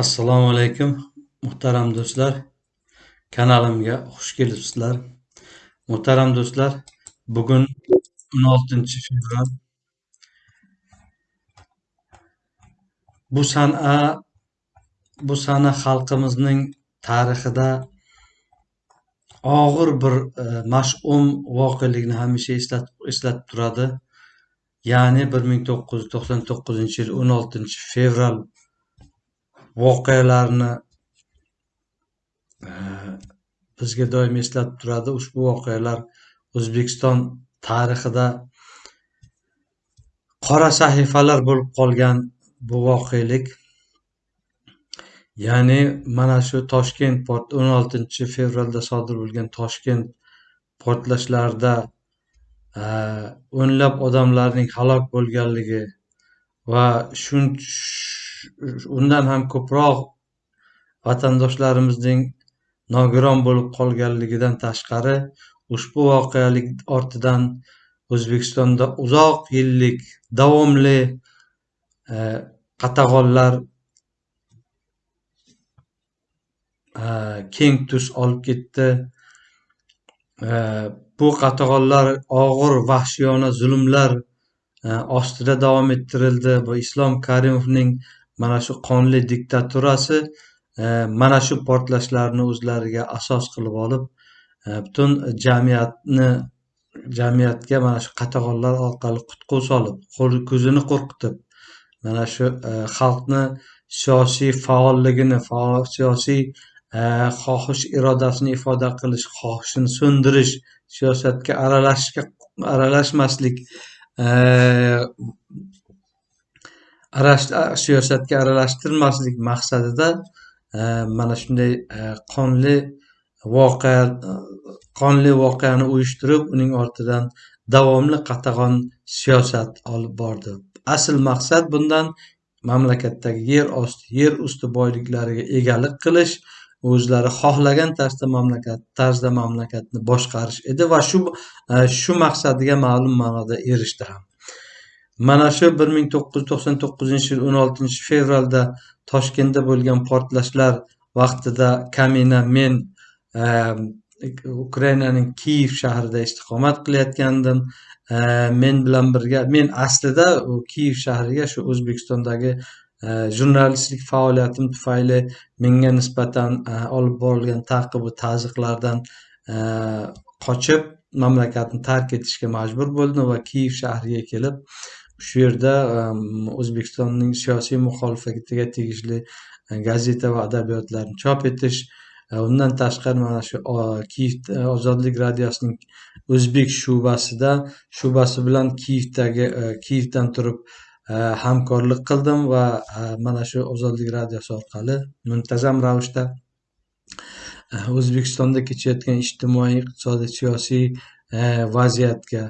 Assalomu alaykum, muhtaram do'stlar. Kanalimga xush kelibsizlar. Muhtaram do'stlar, bugun 16 fevral. Bu sana bu sana xalqimizning tarixida og'ir bir e, mash'um voqelikni hamisha eslatib eslatib turadi. Ya'ni 1999-yil 16 fevral voqealarni e, bizga doim eslatib turadi. Ushbu voqealar O'zbekiston tarixida qora sahifalar bo'lib qolgan bu voqelik. Ya'ni mana shu Toshkent port 16 fevralda sodir bo'lgan Toshkent portlashlarida e, o'nlab odamlarning halok bo'lganligi va shun undan ham ko'proq vatandoshlarimizning nogiron bo'lib qolganligidan tashqari ushbu voqealik ortidan O'zbekistonda uzoq yillik davomli e, qatag'onlar e, keng tus olib ketdi. E, bu qatag'onlar og'ir vahshiyona zulmlar ostida davom ettirildi. Bu Islom Karimovning mana shu qonli diktaturasi e, mana shu portlashlarni o'zlariga asos qilib olib e, butun jamiyatni jamiyatga mana shu qatag'onlar orqali qutqu solib ko'zini qo'rqitib mana shu e, xalqni siyosiy faolligini siyosiy xohish irodasini ifoda qilish xohishini so'ndirish siyosatga aralashishga aralashmaslik siyosatga aralashtirmaslik maqsadida e, mana shunday e, qonli voqea qonli voqeani uyushtirib uning ortidan davomli qatag'on siyosat olib bordi. Asl maqsad bundan mamlakatdagi yer osti yer usti boyliklariga egalik qilish o'zlari xohlagan tarzda mamlakat tarzda mamlakatni boshqarish edi va shu e, shu maqsadiga ma'lum ma'noda erishdi ham. Mana shu 1999-yil 16 fevralda Toshkentda bo'lgan portlashlar vaqtida kamina men ehm, Ukrainaning Kiyev shahrida istiqomat qilayotgandim. Ehm, men bilan birga men aslida u Kiyev shahriga shu O'zbekistondagi ehm, jurnalistlik faoliyatim tufayli menga nisbatan olib borilgan ta'qib va ta'ziqlardan qochib mamlakatni tark etishga majbur bo'ldim va Kiyev shahriga kelib shu yerda ehm, o'zbekistonning siyosiy muxolifatiga tegishli e, gazeta va adabiyotlarni chop etish e, undan tashqari mana shu kiyev e, ozodlik radiosining o'zbek shubasida shubasi bilan kiyevdagi kiyevdan turib hamkorlik qildim va mana shu ozodlik radiosi orqali muntazam ravishda o'zbekistonda kechayotgan ijtimoiy iqtisodiy siyosiy vaziyatga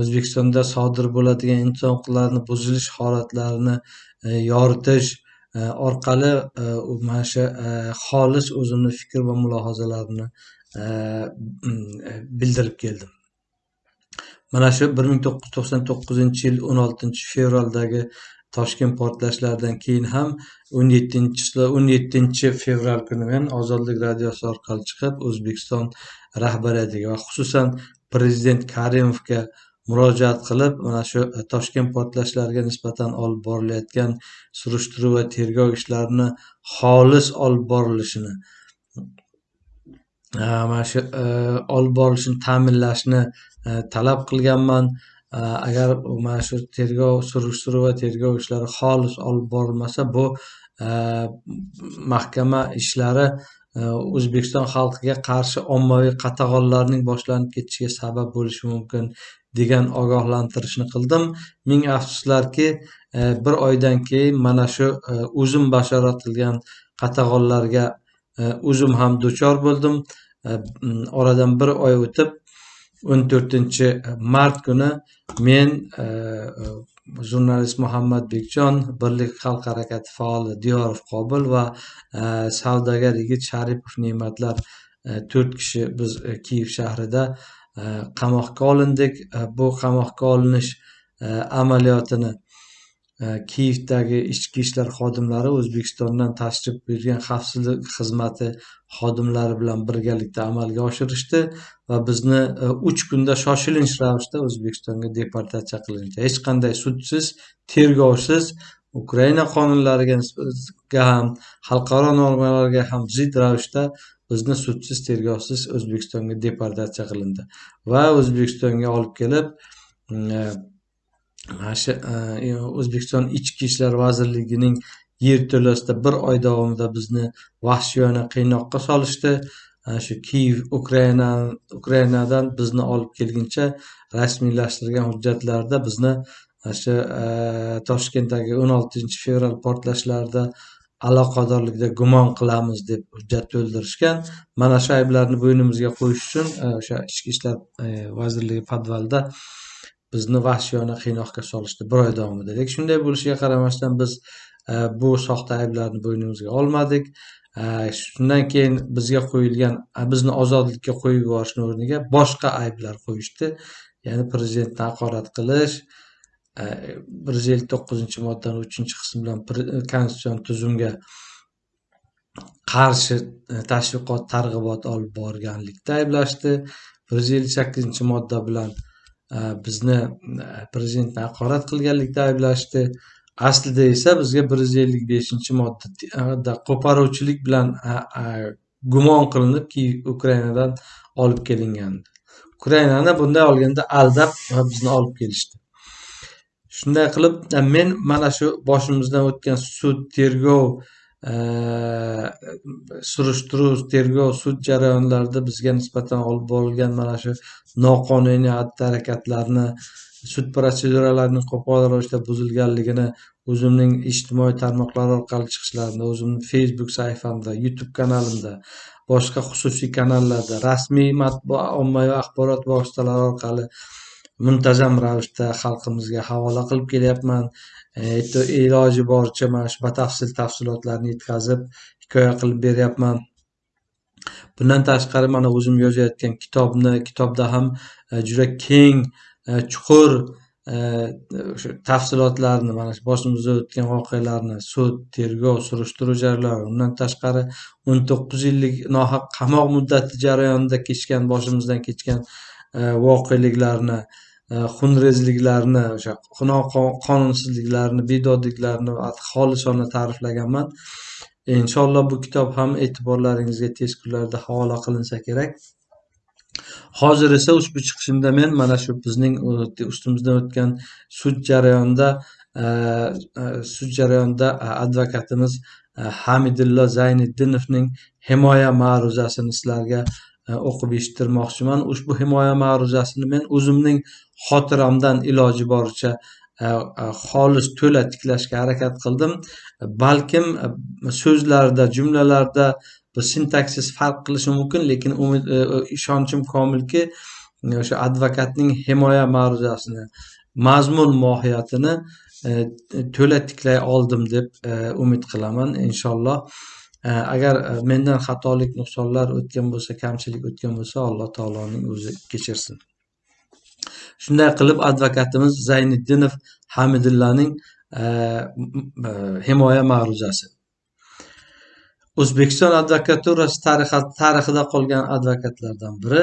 O'zbekistonda sodir bo'ladigan inson huquqlarini buzilish holatlarini e, yoritish e, orqali e, mana shu xolis o'zimni fikr va mulohazalarimni bildirib keldim. Mana shu bir ming to'qqiz yuz to'qson to'qqizinchi yil o'n oltinchi fevraldagi Toshkent portlashlaridan keyin ham o'n yettinchi o'n yettinchi fevral kuni men Ozodlik radiosi orqali chiqib O'zbekiston rahbariyatiga va xususan Prezident Karimovga murojaat qilib mana shu e, Toshkent portlashlariga nisbatan olib borilayotgan surishtiruv va tergov ishlarini xolis olib borilishini e, mana shu e, olib borilishini ta'minlashni talab qilganman. Agar mana shu tergov surishtiruv va tergov ishlari xolis olib borilmasa bu mahkama ishlari o'zbekiston xalqiga qarshi ommaviy qatag'onlarning boshlanib ketishiga sabab bo'lishi mumkin degan ogohlantirishni qildim. Ming afsuslarki e, bir oydan keyin mana shu e, o'zim bashorat qilgan qatag'onlarga e, o'zim ham duchor bo'ldim. Oradan bir oy o'tib o'n to'rtinchi mart kuni men jurnalist muhammad bekjon birlik xalq harakati faoli diyorov qobil va e, savdogar yigit sharipov ne'matlar e, to'rt kishi biz e, kiyev shahrida qamoqqa olindik. Bu qamoqqa olinish amaliyotini kiyevdagi ichki ishlar xodimlari o'zbekistondan tashrif buyurgan xavfsizlik xizmati xodimlari bilan birgalikda amalga oshirishdi va bizni e, uch kunda shoshilinch ravishda o'zbekistonga deportatsiya qilindi hech qanday sudsiz tergovsiz ukraina qonunlariga ham xalqaro normalarga ham zid ravishda bizni sudsiz tergovsiz o'zbekistonga deportatsiya qilindi. Va o'zbekistonga olib kelib e, E, e, o'zbekiston ichki ishlar vazirligining yerto'lasida bir oy davomida bizni vahshiyona qiynoqqa solishdi. E, shu kiyev ukraina ukrainadan bizni olib kelguncha rasmiylashtirgan hujjatlarda bizni shu toshkentdagi o'n oltinchi fevral portlashlarida aloqadorlikda gumon qilamiz deb hujjat to'ldirishgan. Mana shu ayblarni bo'ynimizga qo'yish uchun o'sha ichki ishlar vazirligi podvalida bizni vahshiyona qiynoqqa solishdi bir oy davomida lekin shunday bo'lishiga qaramasdan biz e, bu soxta ayblarni bo'ynimizga olmadik. E, shundan keyin bizga qo'yilgan e, bizni ozodlikka qo'yib yuborishni o'rniga boshqa ayblar qo'yishdi. Ya'ni prezidentni haqorat qilish bir yuz ellik to'qqizinchi moddani uchinchi qismi bilan konstitutsion tuzumga qarshi tashviqot targ'ibot olib borganlikda ayblashdi. Bir yuz ellik sakkizinchi modda bilan Э, bizni э, prezidentni haqorat qilganlikda ayblashdi. Aslida esa bizga bir yuz ellik beshinchi modda e, qo'paruvchilik bilan e, e, gumon qilinib keyin ukrainadan olib kelingan ukrainani bunday olganda aldab bizni olib kelishdi. Shunday qilib men mana shu boshimizdan o'tgan sud tergov surishtiruv tergov sud jarayonlarida bizga nisbatan olib borilgan mana shu noqonuniy xatti harakatlarni sud protseduralarining qo'pol ravishda buzilganligini o'zimning ijtimoiy tarmoqlar orqali chiqishlarimda o'zimni facebook sahifamda youtube kanalimda boshqa xususiy kanallarda rasmiy matbuot ommaviy axborot vositalari orqali muntazam ravishda xalqimizga havola qilib kelyapman. E, iloji boricha mana shu batafsil tafsilotlarni yetkazib hikoya qilib beryapman. Bundan tashqari mana o'zim yozayotgan kitobni kitobda ham e, juda keng e, chuqur o'sha tafsilotlarni mana shu boshimizda o'tgan voqealarni sud tergov surishtiruv jarayonlari undan tashqari o'n to'qqiz yillik nohaq qamoq muddati jarayonida kechgan boshimizdan kechgan voqeliklarni E, xunrezliklarni o'sha qonunsizliklarni bedodliklarni xolisona ta'riflaganman. Inshaalloh bu kitob ham e'tiborlaringizga tez kunlarda havola qilinsa kerak. Hozir esa ushbu chiqishimda men mana shu bizning ustimizdan o'tgan sud jarayonida e, e, sud jarayonida advokatimiz hamidullo zayniddinovning himoya ma'ruzasini sizlarga o'qib eshittirmoqchiman. Ushbu himoya ma'ruzasini men o'zimning xotiramdan iloji boricha xolis to'la tiklashga harakat qildim. Balkim so'zlarda jumlalarda bu sintaksis farq qilishi mumkin lekin umid e, e, ishonchim komilki o'sha advokatning himoya ma'ruzasini mazmun mohiyatini e, to'la tiklay oldim deb umid qilaman inshaalloh. Agar mendan xatolik nuqsonlar o'tgan bo'lsa kamchilik o'tgan bo'lsa alloh taoloning o'zi kechirsin. Shunday qilib advokatimiz zayniddinov hamidullaning э, э, himoya ma'ruzasi. O'zbekiston advokaturasi tarixida qolgan advokatlardan biri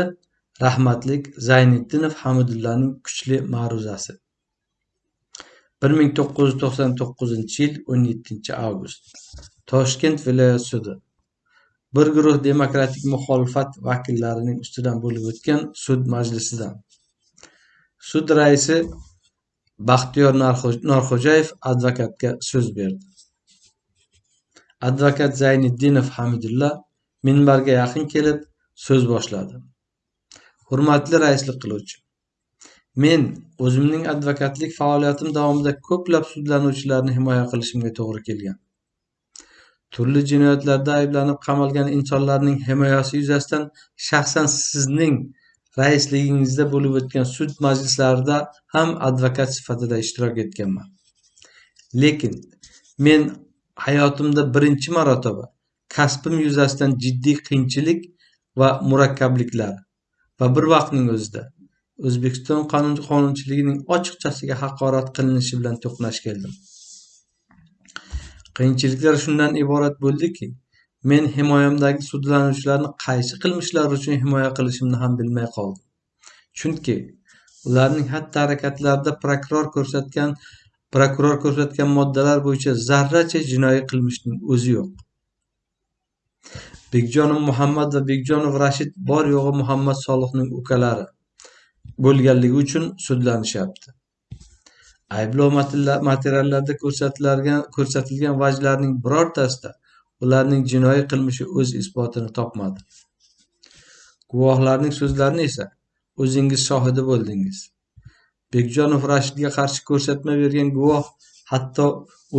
rahmatlik zayniddinov hamidullaning kuchli ma'ruzasi. Bir ming to'qqiz yuz to'qson to'qqizinchi yil o'n yettinchi avgust. Toshkent viloyati sudi bir guruh demokratik muxolifat vakillarining ustidan bo'lib o'tgan sud majlisidan Sud raisi Baxtiyor Norxo'jayev advokatga so'z berdi. Advokat Zayniddinov Hamidulla minbarga yaqin kelib so'z boshladi. Hurmatli raislik qiluvchi, men o'zimning advokatlik faoliyatim davomida ko'plab sudlanuvchilarni himoya qilishimga to'g'ri kelgan. Turli jinoyatlarda ayblanib qamalgan insonlarning himoyasi yuzasidan shaxsan sizning raisligingizda bo'lib o'tgan sud majlislarida ham advokat sifatida ishtirok etganman. Lekin men hayotimda birinchi marotaba kasbim yuzasidan jiddiy qiyinchilik va murakkabliklar va bir vaqtning o'zida o'zbekiston qonunchiligining ochiqchasiga haqorat qilinishi bilan to'qnash keldim. Qiyinchiliklar shundan iborat bo'ldiki men himoyamdagi sudlanuvchilarni qaysi qilmishlari uchun himoya qilishimni ham bilmay qoldim. Chunki ularning xatti harakatlarida prokuror ko'rsatgan prokuror ko'rsatgan moddalar bo'yicha zarracha jinoiy qilmishning o'zi yo'q. Bekjonov muhammad va bekjonov rashid bor yo'g'i muhammad solihning ukalari bo'lganligi uchun sudlanishyapti. Ayblov materiallarida ko'rsatilgan ko'rsatilgan vajlarning birortasida ularning jinoiy qilmishi o'z isbotini topmadi. Guvohlarning so'zlarini esa o'zingiz shohidi bo'ldingiz. Bekjonov rashidga qarshi ko'rsatma bergan guvoh hatto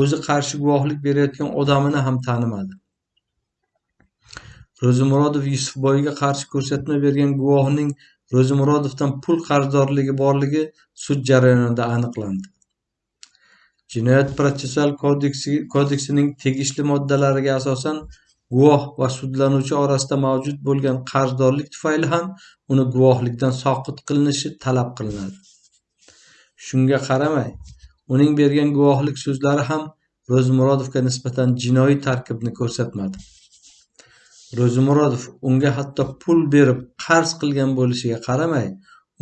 o'zi qarshi guvohlik berayotgan odamini ham tanimadi. Ro'zimurodov yusufboyga qarshi ko'rsatma bergan guvohning ro'zimurodovdan pul qarzdorligi borligi sud jarayonida aniqlandi. Jinoyat protsessual kodeksi kodeksining tegishli moddalariga asosan guvoh va sudlanuvchi orasida mavjud bo'lgan qarzdorlik tufayli ham uni guvohlikdan soqit qilinishi talab qilinadi. Shunga qaramay uning bergan guvohlik so'zlari ham ro'zimurodovga nisbatan jinoiy tarkibni ko'rsatmadi. Ro'zimurodov unga hatto pul berib qarz qilgan bo'lishiga qaramay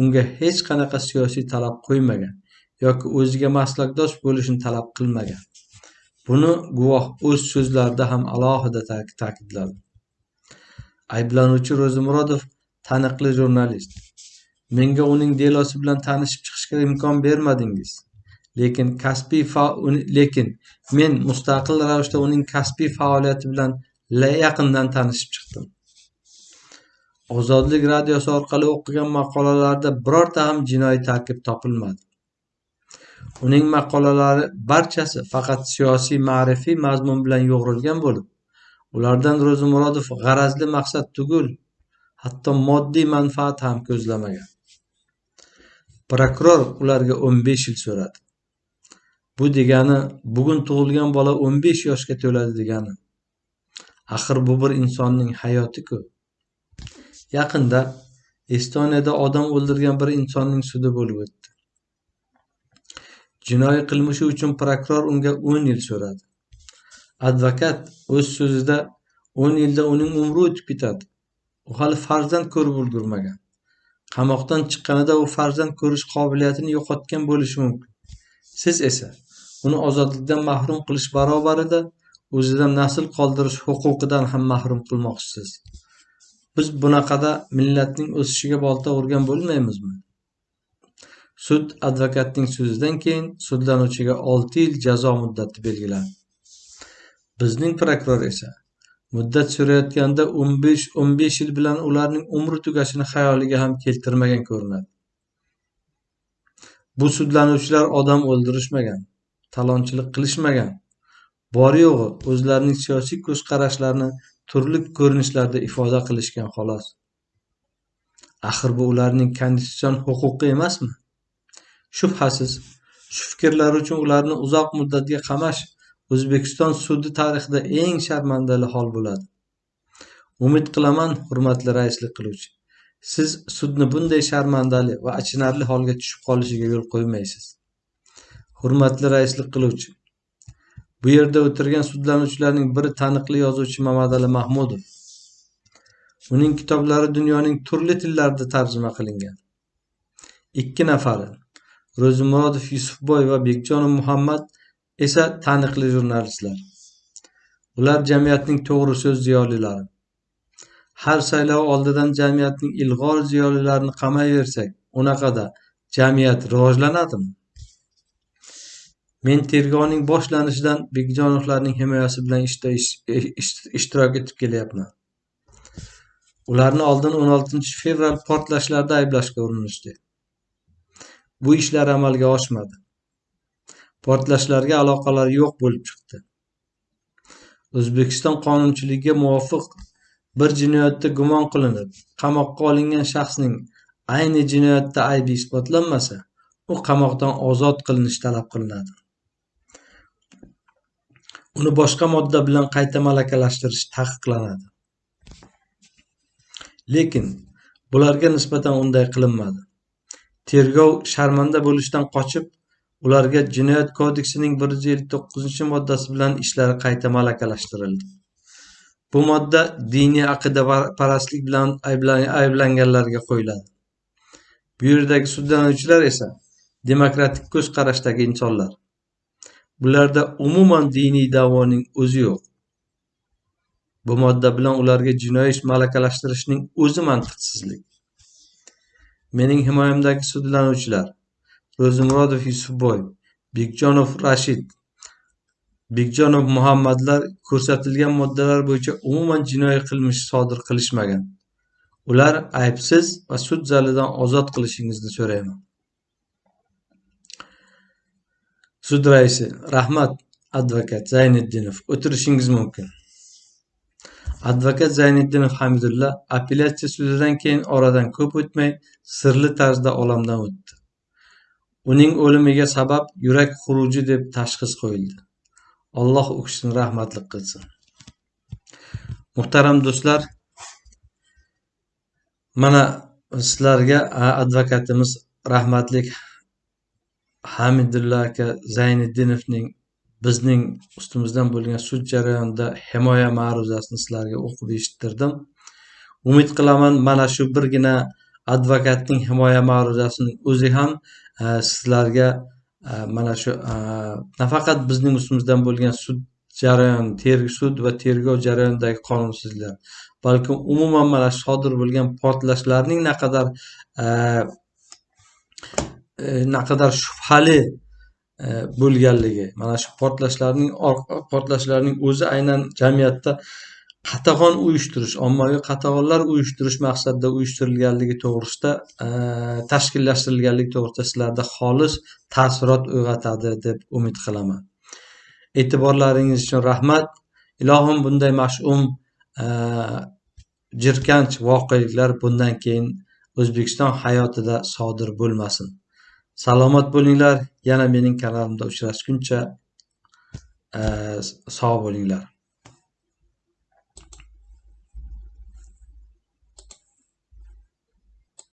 unga hech qanaqa siyosiy talab qo'ymagan. Yoki o'ziga maslakdosh bo'lishini talab qilmagan. Buni guvoh o'z so'zlarida ham alohida ta'kidladi. Ayblanuvchi ro'zimurodov taniqli jurnalist. Menga uning delosi bilan tanishib chiqishga imkon bermadingiz. Lekin kasbiy lekin men mustaqil ravishda uning kasbiy faoliyati bilan yaqindan tanishib chiqdim. Ozodlik radiosi orqali o'qigan maqolalarda birorta ham jinoiy tarkib topilmadi. Uning maqolalari barchasi faqat siyosiy ma'rifiy mazmun bilan yo'g'rilgan bo'lib ulardan ro'zimurodov g'arazli maqsad tugul hatto moddiy manfaat ham ko'zlamagan. Prokuror ularga o'n besh yil so'radi. Bu degani bugun tug'ilgan bola o'n besh yoshga to'ladi degani. Axir bu bir insonning hayoti-ku yaqinda estoniyada odam o'ldirgan bir insonning sudi bo'lib o'tdi. Jinoiy qilmishi uchun prokuror unga o'n yil so'radi. Advokat o'z so'zida o'n yilda uning umri o'tib ketadi. U hali farzand ko'rib ulgurmagan. Qamoqdan chiqqanida u farzand ko'rish qobiliyatini yo'qotgan bo'lishi mumkin. Siz esa uni ozodlikdan mahrum qilish barobarida o'zidan nasl qoldirish huquqidan ham mahrum qilmoqchisiz. Biz bunaqada millatning o'sishiga bolta urgan bo'lmaymizmi? Sud advokatning so'zidan keyin sudlanuvchiga olti yil jazo muddati belgilandi. Bizning prokuror esa muddat surayotganda o'n besh o'n besh yil bilan ularning umri tugashini xayoliga ham keltirmagan ko'rinadi. Bu sudlanuvchilar odam o'ldirishmagan talonchilik qilishmagan. Bor yo'g'i o'zlarining siyosiy ko'z qarashlarini turli ko'rinishlarda ifoda qilishgan xolos. Axir bu ularning konstitutsion huquqi emasmi? Shubhasiz. Shu fikrlari uchun ularni uzoq muddatga qamash o'zbekiston sudi tarixida eng sharmandali hol bo'ladi. Umid qilaman hurmatli raislik qiluvchi siz sudni bunday sharmandali va achinarli holga tushib qolishiga yo'l qo'ymaysiz. Hurmatli raislik qiluvchi bu yerda o'tirgan sudlanuvchilarning biri taniqli yozuvchi mamadali mahmudov. Uning kitoblari dunyoning turli tillarida tarjima qilingan. Ikki nafari ro'zimurodov yusufboy va bekjonov muhammad esa taniqli jurnalistlar. Ular jamiyatning to'g'ri so'z ziyolilari. Har saylov oldidan jamiyatning ilg'or ziyolilarini qamayversak unaqada jamiyat rivojlanadimi? Men tergovning boshlanishidan bekjonovlarning himoyasi bilan ishda ishtirok etib kelyapman. Ularni oldin o'n oltinchi fevral portlashlarda ayblashga urinishdi. Bu ishlar amalga oshmadi. Portlashlarga aloqalari yo'q bo'lib chiqdi. O'zbekiston qonunchiligiga muvofiq bir jinoyatda gumon qilinib qamoqqa olingan shaxsning ayni jinoyatda aybi isbotlanmasa u qamoqdan ozod qilinishi talab qilinadi. Uni boshqa modda bilan qayta malakalashtirish taqiqlanadi. Lekin bularga nisbatan unday qilinmadi. Tergov sharmanda bo'lishdan qochib ularga Jinoyat kodeksining bir yuz ellik to'qqizinchi moddasi bilan ishlari qayta malakalashtirildi. Bu modda diniy aqidaparastlik bilan ayblanganlarga qo'yiladi. Bu yerdagi sudlanuvchilar esa demokratik ko'z qarashdagi insonlar. Bularda umuman diniy da'voning o'zi yo'q. Bu modda bilan ularga jinoiy ish malakalashtirishning o'zi mantiqsizlik. Mening himoyamdagi sudlanuvchilar Ro'zimurodov Yusufboy, Bekjonov Rashid, Bekjonov Muhammadlar ko'rsatilgan moddalar bo'yicha umuman jinoiy qilmish sodir qilishmagan. Ular aybsiz va sud zalidan ozod qilishingizni so'rayman. Sud raisi: Rahmat, advokat Zayniddinov. O'tirishingiz mumkin. Advokat Zayniddinov Hamidulla apellyatsiya sudidan keyin oradan ko'p o'tmay sirli tarzda olamdan o'tdi. Uning o'limiga sabab yurak xuruji deb tashxis qo'yildi. Alloh u kishini rahmatli qilsin. Muhtaram do'stlar, mana sizlarga advokatimiz rahmatli Hamidulla aka Zayniddinovning bizning ustimizdan bo'lgan sud jarayonida himoya ma'ruzasini sizlarga o'qib eshittirdim. Umid qilaman mana shu birgina advokatning himoya ma'ruzasini o'zi ham e, sizlarga e, mana shu e, nafaqat bizning ustimizdan bo'lgan sud jarayon sud va tergov jarayonidagi qonunsizliklar balki umuman mana shu sodir bo'lgan portlashlarning naqadar naqadar shubhali E, bo'lganligi. Mana shu portlashlarning portlashlarning o'zi aynan jamiyatda qatag'on uyushtirish ommaviy qatag'onlar uyushtirish maqsadida uyushtirilganligi to'g'risida e, tashkillashtirilganligi to'g'risida sizlarda xolis taassurot uyg'otadi deb umid qilaman. E'tiborlaringiz uchun rahmat. Ilohim bunday mash'um e, jirkanch voqeliklar bundan keyin o'zbekiston hayotida sodir bo'lmasin. Salomat bo'linglar. Yana mening kanalimda uchrashguncha eh, sog' bo'linglar.